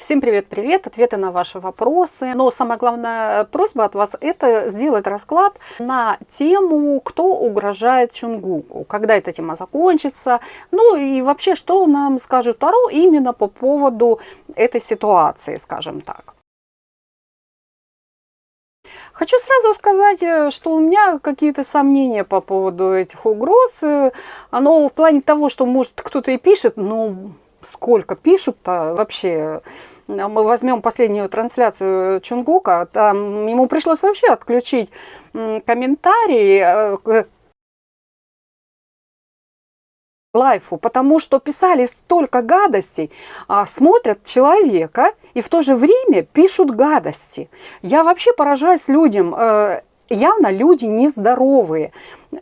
Всем привет-привет, ответы на ваши вопросы. Но самая главная просьба от вас это сделать расклад на тему, кто угрожает Чунгуку, когда эта тема закончится, ну и вообще, что нам скажет Таро именно по поводу этой ситуации, скажем так. Хочу сразу сказать, э, что у меня какие-то сомнения по поводу этих угроз. Э, оно в плане того, что может кто-то и пишет, но сколько пишут-то вообще. Мы возьмем последнюю трансляцию Чунгука, там ему пришлось вообще отключить комментарии э, лайфу, потому что писали столько гадостей, а смотрят человека и в то же время пишут гадости. Я вообще поражаюсь людям, э, явно люди нездоровые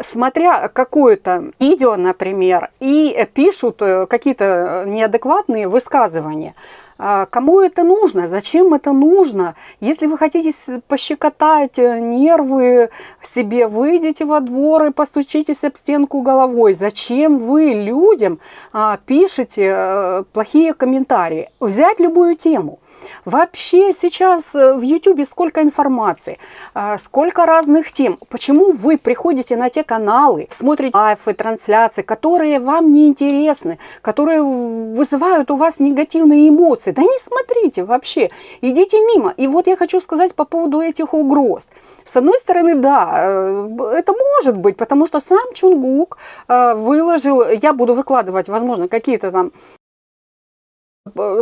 смотря какое-то видео, например, и пишут э, какие-то неадекватные высказывания. А кому это нужно? Зачем это нужно? Если вы хотите пощекотать э, нервы себе, выйдите во двор и постучитесь об стенку головой. Зачем вы людям а, пишете э, плохие комментарии? Взять любую тему. Вообще сейчас в YouTube сколько информации, а, сколько разных тем. Почему вы приходите на те каналы, смотрите лайфы, трансляции, которые вам не интересны, которые вызывают у вас негативные эмоции? Да не смотрите вообще, идите мимо. И вот я хочу сказать по поводу этих угроз. С одной стороны, да, э, это может быть, потому что сам Чунгук э, выложил, я буду выкладывать, возможно, какие-то там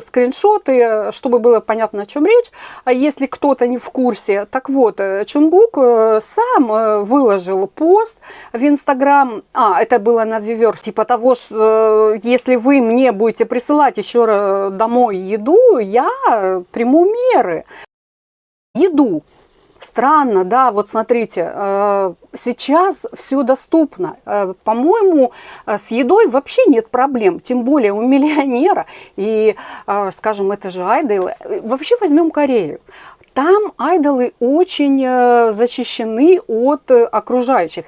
скриншоты, чтобы было понятно, о чем речь. А если кто-то не в курсе, так вот, э, Чунгук э, сам выложил пост в Инстаграм, а, это было на Вивер, типа того, что если вы мне будете присылать еще домой еду, я приму меры. Еду Странно, да, вот смотрите, э, сейчас все доступно. Э, по-моему, э, с едой вообще нет проблем, тем более у миллионера. И, скажем, это же айдолы. Вообще возьмем Корею. Там айдолы очень защищены от окружающих.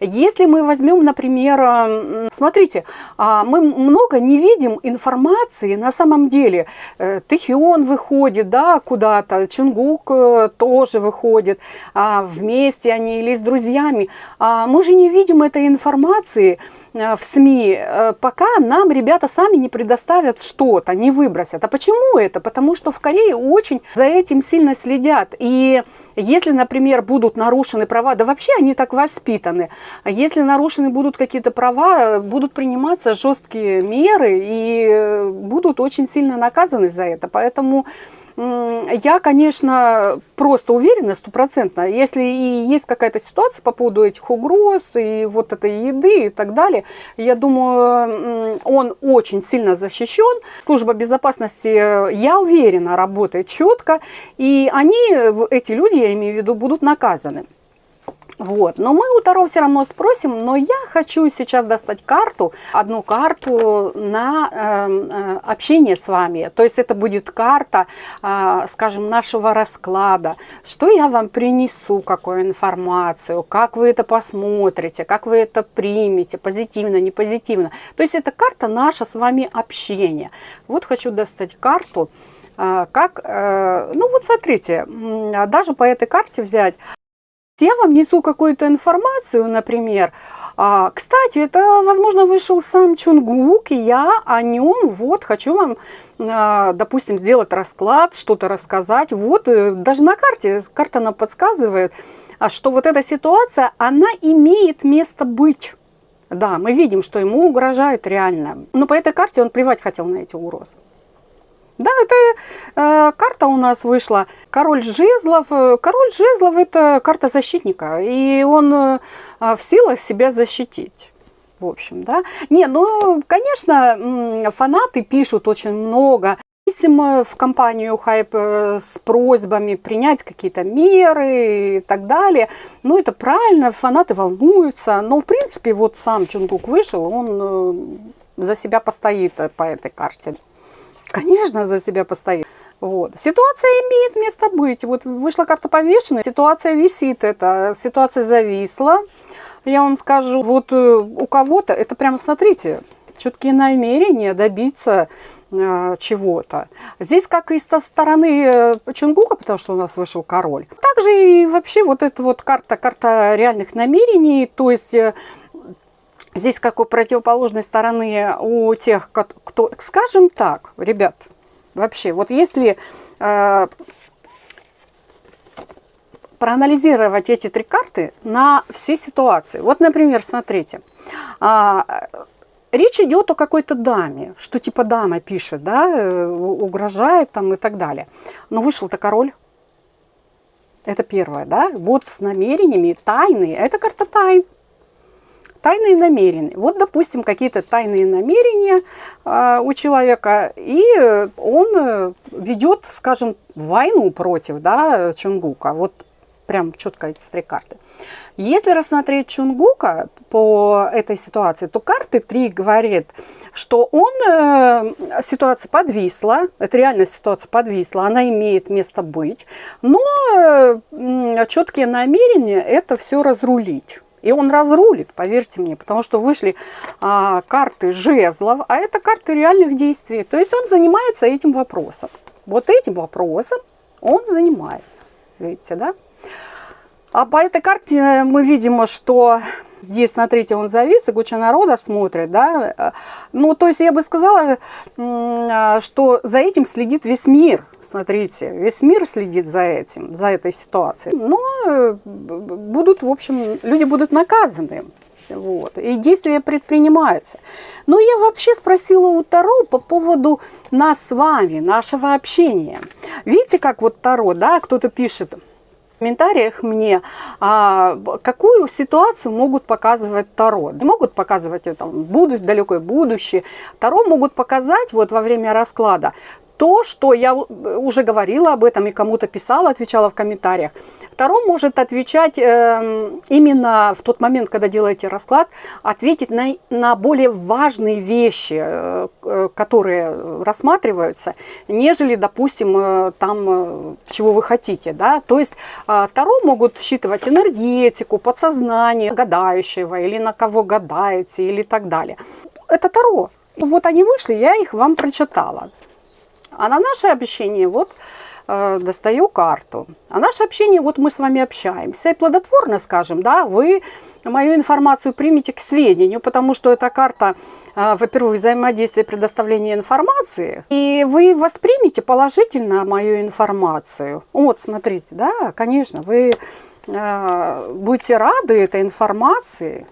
Если мы возьмем, например, смотрите, а, мы много не видим информации на самом деле. Э, Тэхион выходит да, куда-то, Чунгук э, тоже выходит, а, вместе они или с друзьями. А, мы же не видим этой информации э, в СМИ, пока нам ребята сами не предоставят что-то, не выбросят. А почему это? Потому что в Корее очень за этим сильно следят. И если, например, будут нарушены права, да вообще они так воспитаны, если нарушены будут какие-то права, будут приниматься жесткие меры и э, будут очень сильно наказаны за это. Поэтому я, конечно, просто уверена стопроцентно, если и есть какая-то ситуация по поводу этих угроз и вот этой еды и так далее, я думаю, он очень сильно защищен. Служба безопасности, я уверена, работает четко, и они, эти люди, я имею в виду, будут наказаны. Вот. Но мы у Таро все равно спросим, но я хочу сейчас достать карту, одну карту на э, э, общение с вами. То есть это будет карта, э, скажем, нашего расклада. Что я вам принесу, какую информацию, как вы это посмотрите, как вы это примете, позитивно, не позитивно. То есть это карта наша с вами общение. Вот хочу достать карту. Э, как, э, ну вот смотрите, даже по этой карте взять я вам несу какую-то информацию, например, а, кстати, это, возможно, вышел сам Чунгук, и я о нем вот хочу вам, а, допустим, сделать расклад, что-то рассказать. Вот, э, даже на карте, карта нам подсказывает, а, что вот эта ситуация, она имеет место быть. Да, мы видим, что ему угрожает реально. Но по этой карте он плевать хотел на эти угрозы. Да, это э, карта у нас вышла. Король жезлов. Король жезлов это карта защитника. И он э, в силах себя защитить. В общем, да. Не, ну, конечно, фанаты пишут очень много писем в компанию Хайп э, с просьбами принять какие-то меры и так далее. Ну, это правильно, фанаты волнуются. Но, в принципе, вот сам Чунгук вышел, он э, за себя постоит по этой карте. Конечно, за себя постоит. Вот. Ситуация имеет место быть. Вот вышла карта повешенная, ситуация висит, эта ситуация зависла. Я вам скажу, вот э, у кого-то, это прямо смотрите, четкие намерения добиться э, чего-то. Здесь как и со стороны э, Чунгука, потому что у нас вышел король. Также и вообще вот эта вот карта, карта реальных намерений, то есть э, здесь как у противоположной стороны у тех, кто, скажем так, ребят, вообще, вот если э, проанализировать эти три карты на все ситуации. Вот, например, смотрите, а, речь идет о какой-то даме, что типа дама пишет, да, э, угрожает там и так далее. Но вышел-то король. Это первое, да, вот с намерениями, тайны, это карта тайн. Тайные намерения. Вот, допустим, какие-то тайные намерения э, у человека, и он э, ведет, скажем, войну против да, Чунгука. Вот прям четко эти три карты. Если рассмотреть Чунгука по этой ситуации, то карты три говорит, что он, э, ситуация подвисла, это реальная ситуация подвисла, она имеет место быть, но э, четкие намерения это все разрулить. И он разрулит, поверьте мне, потому что вышли а, карты жезлов, а это карты реальных действий. То есть он занимается этим вопросом. Вот этим вопросом он занимается. Видите, да? А по этой карте мы видим, что здесь, смотрите, он завис, и куча народа смотрит, да. Ну, то есть я бы сказала, что за этим следит весь мир. Смотрите, весь мир следит за этим, за этой ситуацией. Но э, будут, в общем, люди будут наказаны. Вот, и действия предпринимаются. Но я вообще спросила у Таро по поводу нас с вами, нашего общения. Видите, как вот Таро, да, кто-то пишет, комментариях мне, а, какую ситуацию могут показывать Таро. Не могут показывать там, будут, далекое будущее. Таро могут показать вот во время расклада то, что я уже говорила об этом и кому-то писала, отвечала в комментариях. Таро может отвечать э, именно в тот момент, когда делаете расклад, ответить на, на более важные вещи, э, э которые рассматриваются, нежели, допустим, э, там, э, чего вы хотите. Да? То есть э, Таро могут считывать энергетику, подсознание гадающего, или на кого гадаете, или так далее. Это Таро. Вот они вышли, я их вам прочитала. А на наше общение вот э, достаю карту. А наше общение, вот мы с вами общаемся. И плодотворно, скажем, да, вы мою информацию примите к сведению, потому что эта карта, э, во-первых, взаимодействие предоставления информации, и вы воспримете положительно мою информацию. Вот, смотрите, да, конечно, вы э, будете рады этой информации,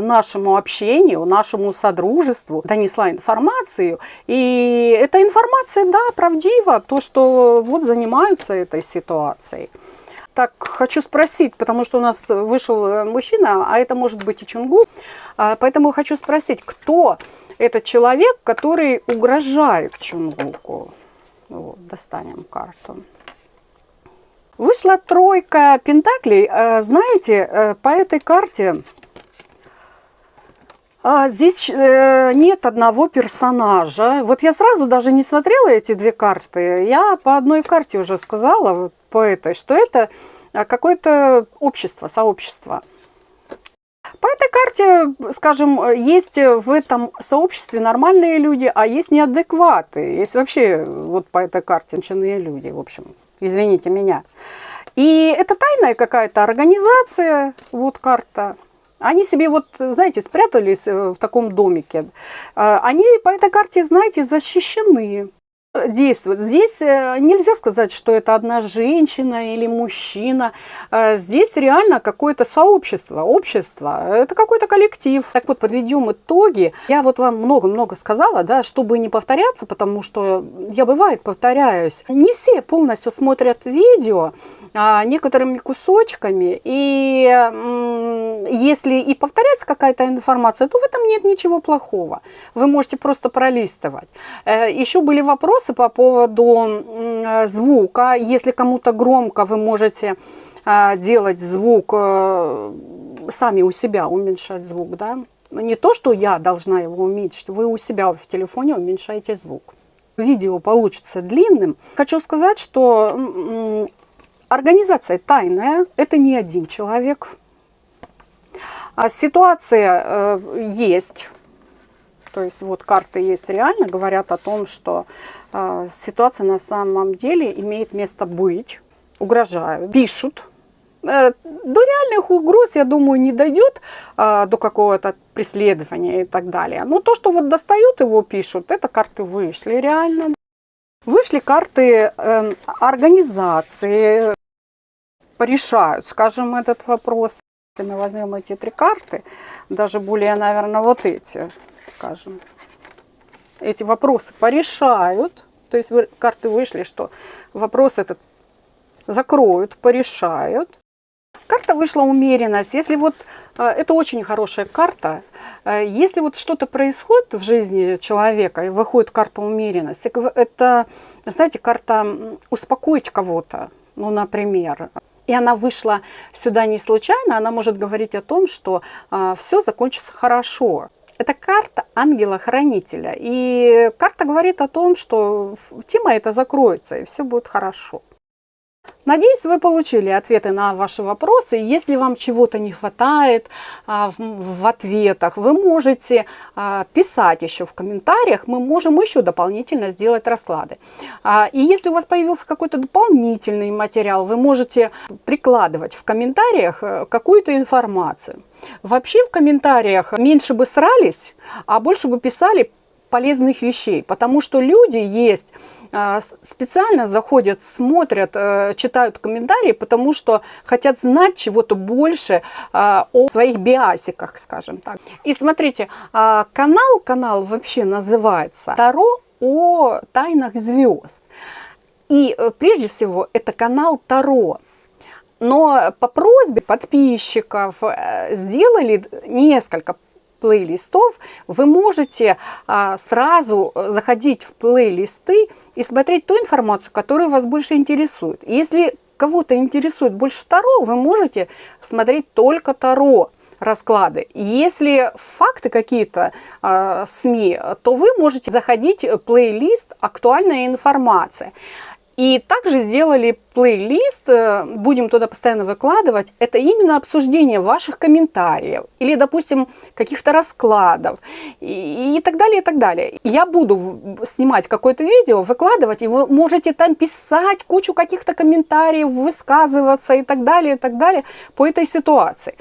нашему общению, нашему содружеству донесла информацию. И эта информация, да, правдива, то, что вот занимаются этой ситуацией. Так, хочу спросить, потому что у нас вышел э, мужчина, а это может быть и Чунгу, а, поэтому хочу спросить, кто этот человек, который угрожает Чунгуку? Вот, достанем карту. Вышла тройка пентаклей. Э, знаете, э, по этой карте а, здесь э, нет одного персонажа. Вот я сразу даже не смотрела эти две карты. Я по одной карте уже сказала, по этой, что это а, какое-то общество, сообщество. По этой карте, скажем, есть в этом сообществе нормальные люди, а есть неадекваты. Есть вообще вот по этой карте начиные люди, в общем, извините меня. И это тайная какая-то организация, вот карта. Они себе вот, знаете, спрятались э, в таком домике. А, они по этой карте, знаете, защищены действует. Здесь э, нельзя сказать, что это одна женщина или мужчина. Э, здесь реально какое-то сообщество, общество, это какой-то коллектив. Так вот, подведем итоги. Я вот вам много-много сказала, да, чтобы не повторяться, потому что я бывает повторяюсь. Не все полностью смотрят видео, а некоторыми кусочками. И если и повторяется какая-то информация, то в этом нет ничего плохого. Вы можете просто пролистывать. Э, Еще были вопросы, вопросы по поводу звука. Если кому-то громко, вы можете а, делать звук э, сами у себя, уменьшать звук. Да? Не то, что я должна его уменьшить, вы у себя в телефоне уменьшаете звук. Видео получится длинным. Хочу сказать, что организация тайная, это не один человек. А ситуация э, есть, То есть вот карты есть реально, говорят о том, что э, ситуация на самом деле имеет место быть, угрожают, пишут. Э, до реальных угроз, я думаю, не дойдет э, до какого-то преследования и так далее. Но то, что вот достают его, пишут, это карты вышли реально. Вышли карты э, организации, порешают, скажем, этот вопрос. Если мы возьмем эти три карты, даже более, наверное, вот эти, скажем, эти вопросы порешают. То есть вы, карты вышли, что вопрос этот закроют, порешают. Карта вышла умеренность. Если вот э, это очень хорошая карта, э, если вот что-то происходит в жизни человека и выходит карта умеренность, это, знаете, карта успокоить кого-то, ну, например. И она вышла сюда не случайно, она может говорить о том, что э, все закончится хорошо. Это карта ангела-хранителя. И карта говорит о том, что тема эта закроется, и все будет хорошо. Надеюсь, вы получили ответы на ваши вопросы. Если вам чего-то не хватает а, в, ответах, вы можете а, писать еще в комментариях. Мы можем еще дополнительно сделать расклады. А, и если у вас появился какой-то дополнительный материал, вы можете прикладывать в комментариях э, какую-то информацию. Вообще в комментариях меньше бы срались, а больше бы писали полезных вещей, потому что люди есть, специально заходят, смотрят, э, читают комментарии, потому что хотят знать чего-то больше а, о своих биасиках, скажем так. И смотрите, а, канал, канал вообще называется «Таро о тайнах звезд». И э, прежде всего это канал Таро. Но по просьбе подписчиков э, сделали несколько плейлистов, вы можете а, сразу заходить в плейлисты и смотреть ту информацию, которая вас больше интересует. Если кого-то интересует больше Таро, вы можете смотреть только Таро расклады. Если факты какие-то э, СМИ, то вы можете заходить в плейлист «Актуальная информация». И также сделали плейлист, э, будем туда постоянно выкладывать, это именно обсуждение ваших комментариев или, допустим, каких-то раскладов и, и так далее, и так далее. Я буду снимать какое-то видео, выкладывать, и вы можете там писать кучу каких-то комментариев, высказываться и так далее, и так далее по этой ситуации.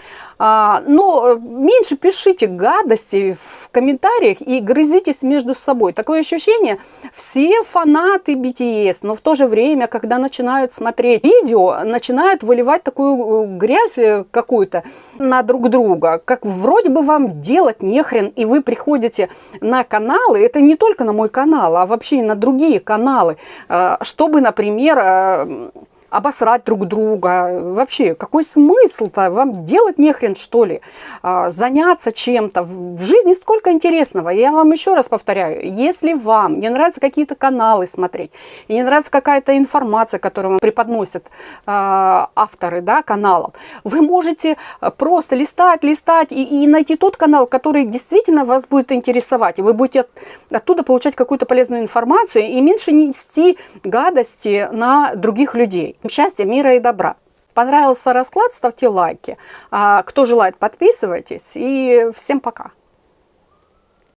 А, но меньше пишите гадости в комментариях и грызитесь между собой. Такое ощущение, все фанаты BTS, но в то же время, когда начинают смотреть видео, начинают выливать такую э, грязь э, какую-то на друг друга, как вроде бы вам делать нехрен, и вы приходите на каналы, это не только на мой канал, а вообще и на другие каналы, э, чтобы, например, обосрать друг друга. Вообще, какой смысл-то? Вам делать нехрен, что ли? А, заняться чем-то. В жизни сколько интересного. Я вам еще раз повторяю, если вам не нравятся какие-то каналы смотреть, и не нравится какая-то информация, которую вам преподносят а, авторы да, каналов, вы можете просто листать, листать и, и найти тот канал, который действительно вас будет интересовать. И вы будете оттуда получать какую-то полезную информацию и меньше нести гадости на других людей счастья, мира и добра. Понравился расклад, ставьте лайки. А кто желает, подписывайтесь. И всем пока.